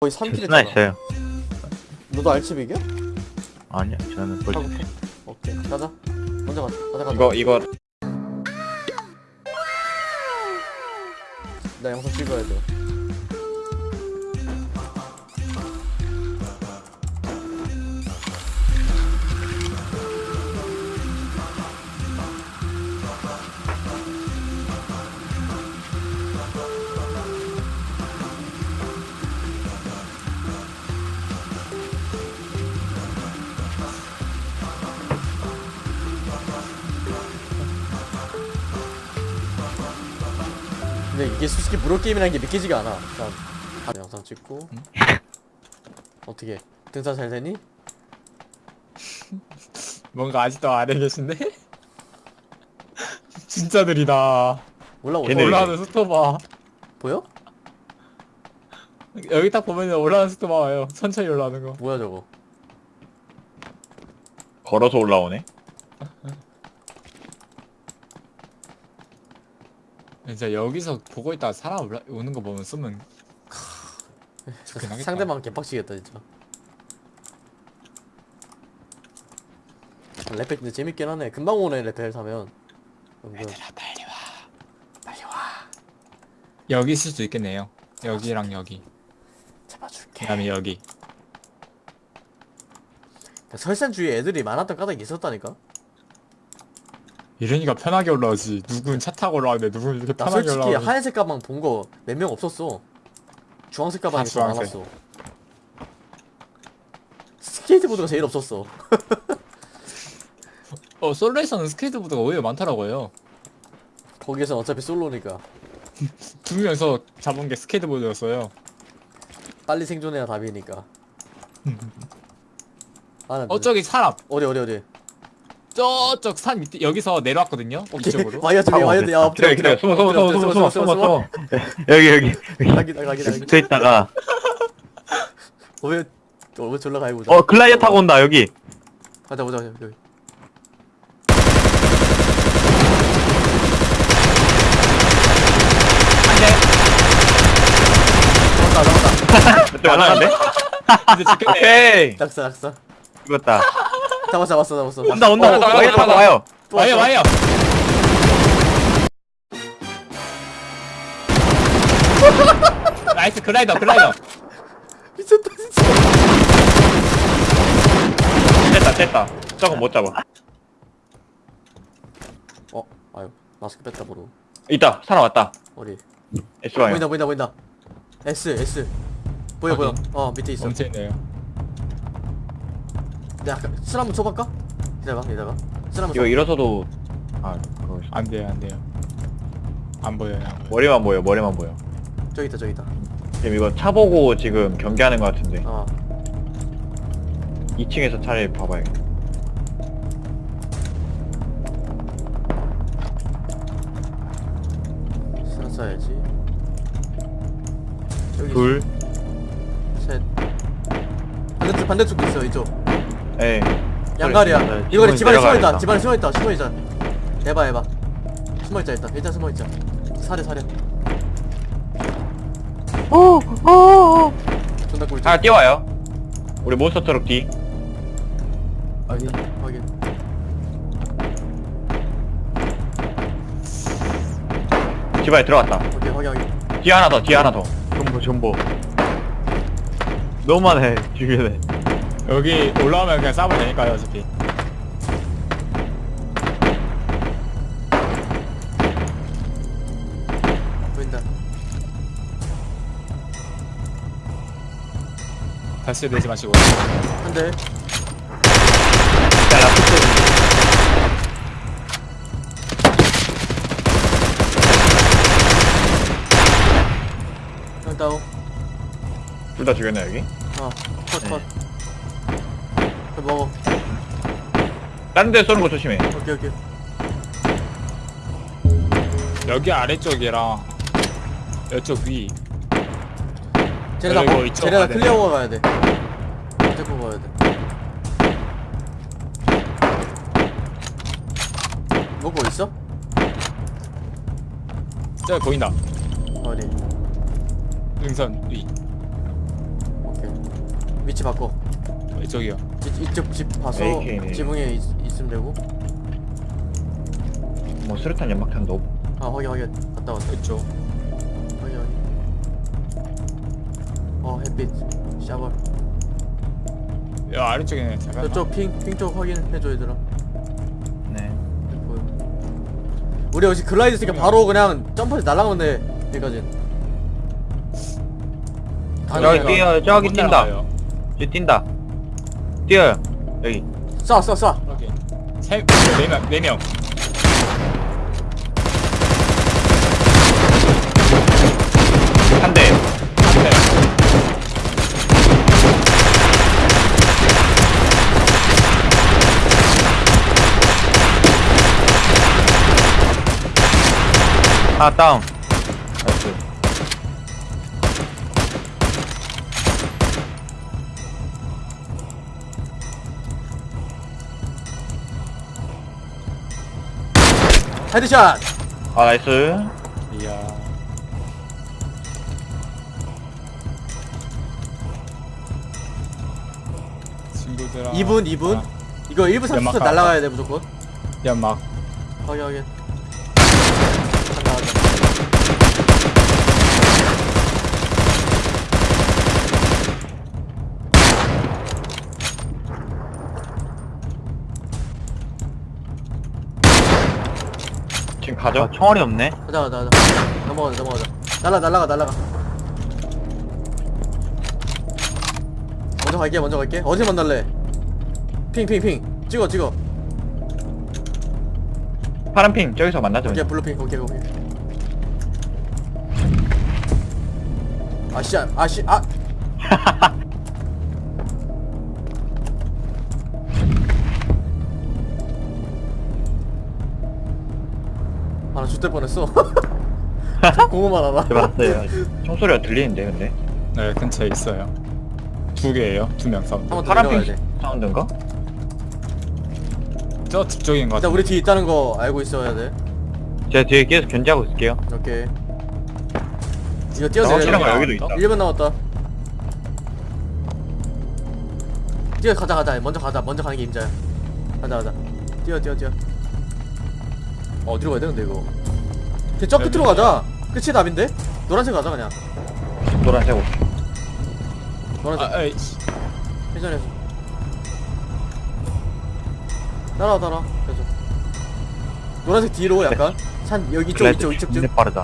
거의 3킬 스나 했잖아 있어요. 너도 알츠빅이야? 아니야, 저는 하고 볼트. 오케이 가자 먼저 가자 가자 가자 이거 이거 나 영상 찍어야 돼 근데 이게 솔직히 무료 게임이라는 게 믿기지가 않아 일단 아, 영상 찍고 어떻게 등산 잘 되니? 뭔가 아직도 아래 계신데? 진짜 느리다. 걔네 올라가는 속도 봐. 보여? 여기 딱 보면 올라가는 속도 봐요. 천천히 올라가는 거. 뭐야 저거 걸어서 올라오네. 진짜 여기서 보고 있다가 사람 올라 오는 거 보면 쓰면 좋긴 하겠다. 상대방 개빡치겠다 진짜 레펠 근데 재밌긴 하네 금방 오네 레펠 사면 은근 빨리 와. 빨리 와. 여기 있을 수도 있겠네요. 여기랑 여기. 잡아줄게 그다음에 여기. 설산 주위에 애들이 많았던 까닭이 있었다니까 이러니까 편하게 올라오지. 누군 차 타고 올라가는데 누군 이렇게 나 편하게 솔직히 올라오지. 하얀색 가방 본 거 몇 명 없었어 주황색 가방이 아, 더 주황색. 많았어 스케이트보드가 제일 없었어 어 솔로에서는 스케이트보드가 오히려 많더라고 요. 거기에서 어차피 솔로니까 두 명이서 잡은 게 스케이트보드였어요. 빨리 생존해야 답이니까 아, 나 어 저기 사람. 어디 어디 어디 저쪽 산 밑에 여기서 내려왔거든요. 이쪽으로. 와이어 준비 와이어 야 엎드려 기다려, 엎드려 기다려. 숨어, 숨어, 엎드려, 숨어, 숨어, 숨어, 숨어, 숨어. 여기, 여기. 가기다 가기다 가기다 붙어 있다가. 왜, 어, 왜 졸라 가고 보자 어, 글라이어 타고 온다, 여기. 가자 보자 여기 잡았다 잡았다 저쪽 안 나간대? 이제 지켰네. 오케이. 낙사 낙사 죽었다. 잡았어 잡았어 잡았어 온다, 온다. 어, 온다, 타고 온다. 와요. 또 와요 왔어. 와요. nice 글라이더 글라이더. 미쳤다 진짜 됐다, 됐다. 저거 못 잡아. 어 아유 마스크 뺐다 보러 있다, 사람 왔다. 어디 S방향. 보인다 보인다 보인다 S S 보여 보여. 어 밑에 있어 엄청네요. 내가 아까 술 한번 쳐볼까? 기다려봐 기다려봐 술 한번 이거 쳐 일어서도. 아, 그거. 있어. 안 돼요 안 돼요. 안 보여요. 안 보여. 머리만 보여, 머리만 보여. 저기 있다 저기 있다 지금 이거 차 보고 지금 경기하는 것 같은데. 어 2층에서 차라리 봐봐야겠다. 술 써야지 여기 둘. 셋 반대쪽 반대쪽도 있어 이쪽 에. 양갈이야 네, 이거리 집안에 숨어있다. 집안에 숨어있다 숨어있자 해봐 해봐 숨어있자 일단 일단 숨어있자 사려 사려 존나 꿀 하나 뛰어와요. 우리 몬스터 트럭 뒤. 아니 확인 집 안에 들어갔다. 오케이 확인 확인 뒤에 하나 더, 뒤에 하나 더. 전보, 전보. 너무 많네, 주변에. 여기 올라오면 그냥 싸면 되니까요 어차피. 보인다 다시 내지 마시고. 한대 야, 라프트. 한 다운 둘다 죽였네, 여기. 어컷컷 먹어 다른 데 쏘는 거 조심해. 오케이 오케이 여기 아래쪽이랑 이쪽 위. 쟤네 다 그리고 먹- 이쪽 쟤네 다 안에. 클리어가 가야 돼 무조건 가야 돼 먹고 있어? 저기 보인다. 어디 능선 위. 위치 바꿔 어, 이쪽이요. 이, 이쪽 집 봐서 AK 네. 지붕에 있, 있으면 되고 뭐 수류탄 연막탄도 없고. 아 확인 확인 갔다 왔어 이쪽. 확인 확인 어 햇빛 샤벌 야 아래쪽에는 잠깐만. 저쪽 핑핑 쪽 확인해줘 얘들아 네. 보여. 우리 여기 글라이드 있으니까 바로 그냥 점프해서 돼 여기까지 저기 뛰어, 저기 못 뛴다. 저 뛴다. 뛰어요. 여기. 쏴 쏴 쏴 오케이. 세 네 명, 네 명. 한 대. 한 대. 하나 다운. 헤드샷 아, 나이스. 이야. 친구들아. 2분 2분 아, 이거 1분 30초 연막 날아가야 돼 무조건 연막. 확인 확인 간다 간다 지금 가죠? 아, 총알이 없네. 가자 가자 가자. 넘어가자 넘어가자. 날라 날라가 날라가. 먼저 갈게 먼저 갈게. 어디 만날래? 핑핑핑. 찍어 찍어. 파란 핑 저기서 만나죠. 오케이 블루핑. 오케이 오케이. 아씨 아씨 아 아나 죽될 뻔했어 공허만 알아 봤어요. 총소리가 들리는데 근데. 네 근처에 있어요. 두 개예요. 두명 싸움. 한번 더 파란 내려가야 핑돼 사운드인가? 저 뒤쪽인 것 일단 같아. 우리 뒤에 있다는 거 알고 있어야 돼 제가 뒤에 계속 견제하고 있을게요. 오케이 이거 뛰어서 확실한 거 여기도 있다. 1분 남았다 뛰어 가자 가자 먼저 가자 먼저 가는 게 임자야 가자 가자 뛰어 뛰어 뛰어 어, 어디로 가야 되는데 이거 저 끝으로 가자 끝이 답인데? 노란색 가자 그냥 노란색 옷. 노란색 아, 에이씨. 회전해서 따라와 따라와 그래서 노란색 뒤로 약간 산 여기 이쪽 글라이드 이쪽 이쪽 좀 진짜 빠르다.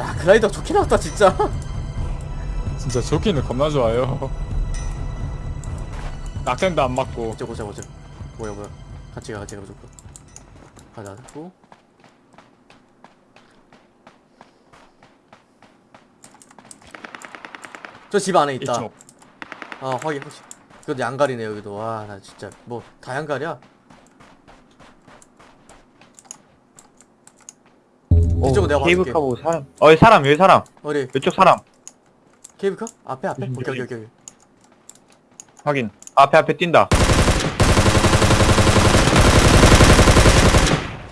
야 글라이더 좋게 나왔다 진짜 진짜 좋기는 겁나 좋아요. 낙템도 안 맞고. 보자 보자 보자 뭐야 뭐야 같이 가 같이 가 무조건 가자 고 저 집 안에 있다 이쪽. 아 확인 확인 그것도 양갈이네 여기도 와 나 진짜 뭐 다 양갈이야 이쪽은 내가 케이블 봐줄게. 카 보고 사람. 어, 여기 사람, 여기 사람. 어디 이쪽 사람. 케이블카? 앞에 앞에? 음, 오케이 오케이. 오케이 확인. 앞에 앞에 뛴다.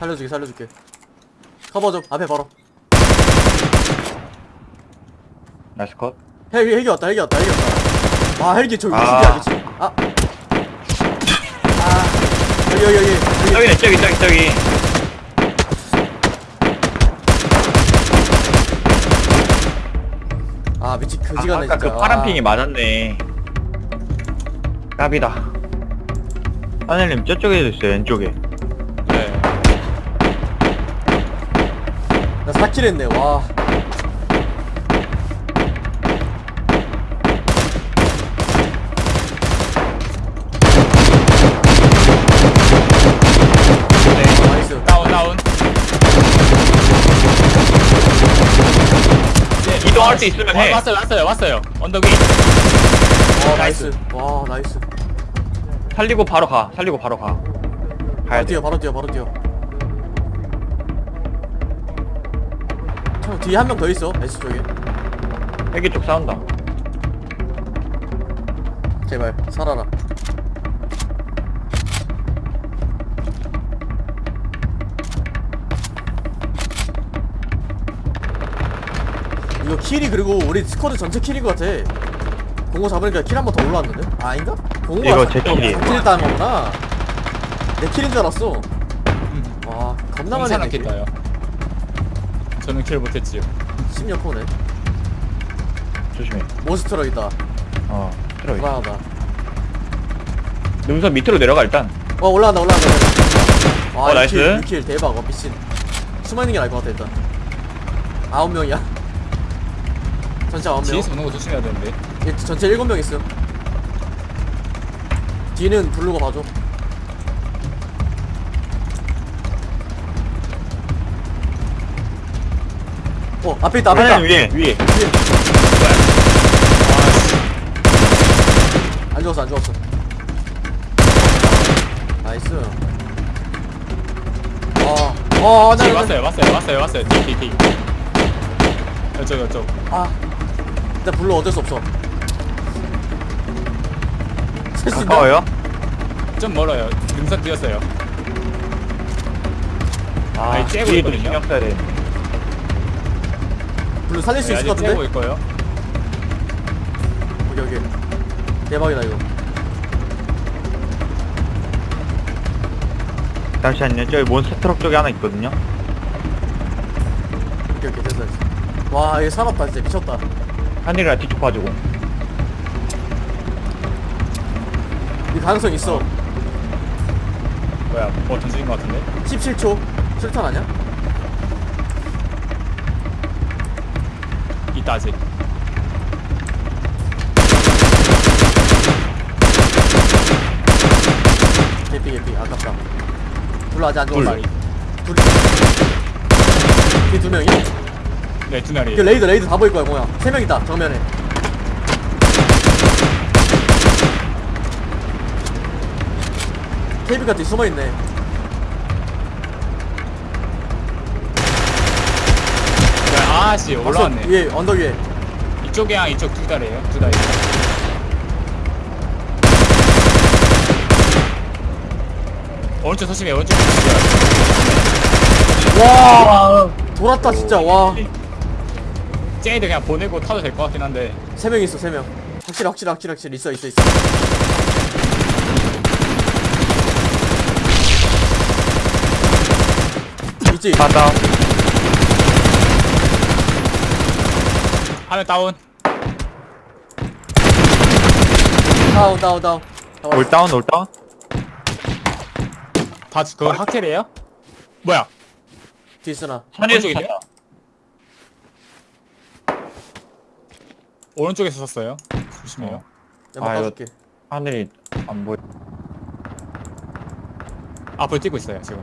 살려줄게 살려줄게 커버 좀 앞에 바로 nice cut. 헬기 헬기 왔다 헬기 왔다 헬기 왔다 아 헬기 저기 아. 위치 아 아, 여기 여기 여기 여기 저기네, 저기, 저기, 저기. 아 미치 아, 그지가네 아까 진짜 그 파란 아. 핑이 맞았네. 깝이다. 하늘님 저쪽에도 있어요, 왼쪽에. 나 4킬 했네 와 네. 나이스 다운 다운. 네, 이동할 수 있으면 해. 와, 왔어요 왔어요 왔어요. 언덕 위. 와 nice 와 nice 살리고 바로 가. 살리고 바로 가. 가야 바로 돼. 뛰어 바로 뛰어 바로 뛰어 뒤에 한 명 더 있어 S 쪽에 헬기 쪽 싸운다. 제발 살아라 이거 킬이 그리고 우리 스쿼드 전체 킬인 것 같아 공고 잡으니까 킬 한 번 더 올라왔는데? 아, 아닌가? 공고가 이거 제 킬이에요. 킬 따는 거구나 내 킬인 줄 알았어 와 겁나 많이 했네 킬. 저는 킬 못했지요. 16호네. 조심해. 몬스트럭 있다. 어 들어 불안하다. 능선 밑으로 내려가 일단. 어 올라간다 올라간다 아 어, 나이스. 6킬, 6킬 대박. 어 미친. 숨어 있는 게 나을 것 같아 일단. 아홉 명이야. 전체 아홉 명. 뒤에서 오는 거 조심해야 되는데. 예, 전체 일곱 명 있음 뒤는 부르고 봐줘 어 앞에 있다 앞에 있다. 하늘 위에. 위에. 안 죽었어 안 죽었어. nice. 어어 뒤에 나, 왔어요 왔어요 왔어요 왔어요. 뒤 뒤, 뒤. 이쪽 이쪽. 아 일단 불러 어쩔 수 없어. 쓸수 있나? 가까워요? 좀 멀어요. 능선 뛰었어요. 아 아니, 째고 뒤에도 있거든요. 신경 써야 돼 불러 살릴 수 네, 있을 것 같은데? 있고요. 오케이 오케이. 대박이다 이거. 잠시만요. 저기 몬스터 트럭 쪽에 하나 있거든요. 오케이 오케이 됐어 됐어. 와 이거 살았다 진짜 미쳤다. 하늘이랑 뒤쪽 봐주고. 이 가능성 있어. 뭐야 뭐 던지는 거 같은데? 17초? 술탄 아니야? 있다 아직. 개피 개피. 아깝다. 불러 아직 안둘 죽었어 마리 둘이 이두 명이? 네두 마리 그 레이드 레이드 다 보일 거야 뭐야 세 명 있다 정면에. 케이블 같은 숨어 있네 아씨 올라왔네. 위에 언덕 위에. 이쪽이랑 이쪽 두 달이에요 두 달. 오른쪽 조심해 오른쪽 조심해. 와 돌았다 진짜 와세 쟤네들 그냥 보내고 타도 될 것 같긴 한데. 명 있어 세명. 확실히 확실히 확실히 확실히 있어 있어 있어. 있지? 바다 하면 다운 다운 다운 다운 다운. 올 다운 올 다운 다 그거 학텔이에요? 뭐야 뒤스나 산에서 오른쪽이네요? 탔다. 오른쪽에서 썼어요 조심해요 어. 아, 이거- 까줄게 하늘이 안 보여 앞으로 뛰고 있어요 지금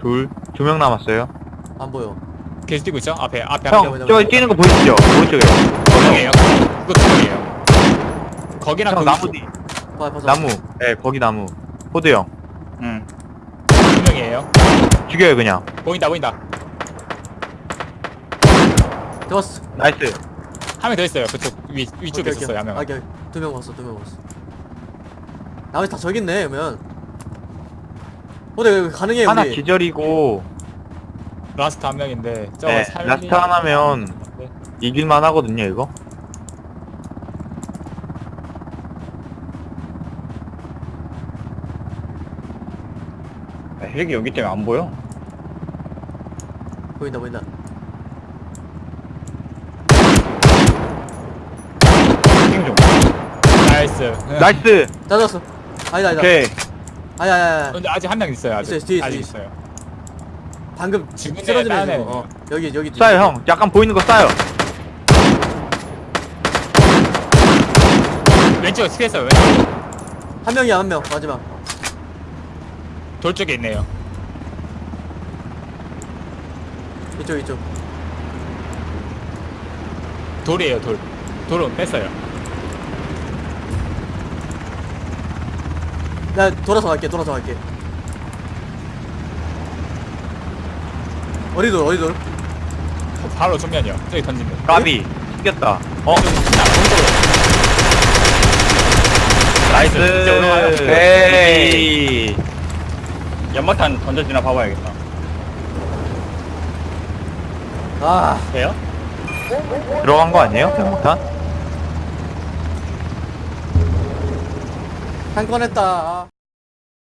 둘 두 명 남았어요 안 보여 계속 뛰고 있죠? 앞에 앞에 형 뭐냐. 뛰는 거 보이시죠? 오른쪽에. 두 명이에요. 그거 두 명이에요. 거기랑 형 거기 나무 뒤. 봐 봐서 나무. 네 거기 나무. 호드 형. 두 명이에요. 죽여요 그냥. 보인다 보인다. 잡았어. nice. 한 명 더 있어요. 그쪽 위, 위쪽에 있었어요 한명 오케이. 두명 봤어 두명 봤어. 나머지 다 저기 있네 그러면. 근데 가능해 하나 우리. 기절이고 last 한 명인데 저 네, 살리... last 하나면 네. 이길 만 하거든요 이거. 아, 헬기 여기 때문에 안 보여? 보인다 보인다. 킹좀 나이스. 나이스! 잡았어. 아니다 아니다. 오케이. 아니 아니 아니 근데 아직 한 명 있어요 아직. 있어요, 뒤에, 아직 뒤에. 있어요 방금 지금 쓰러지네 다른 지금 애네요. 어 여기 여기 뒤에. 쏴요 형. 약간 보이는 거 쏴요. 왼쪽에 스케있어요? 왼쪽? 한 명이야 한 명 마지막. 돌 쪽에 있네요. 이쪽 이쪽. 돌이에요 돌. 돌은 뺐어요. 나 돌아서 갈게 돌아서 갈게 어디 돌 어디 돌? 바로 정면이요 저기 던지면. 까비. 죽겠다. 어? nice. 이제 올라가요? 에이 연막탄 던져지나 봐봐야겠다. 아. 돼요? 들어간 거 아니에요? 연막탄? 한 건 했다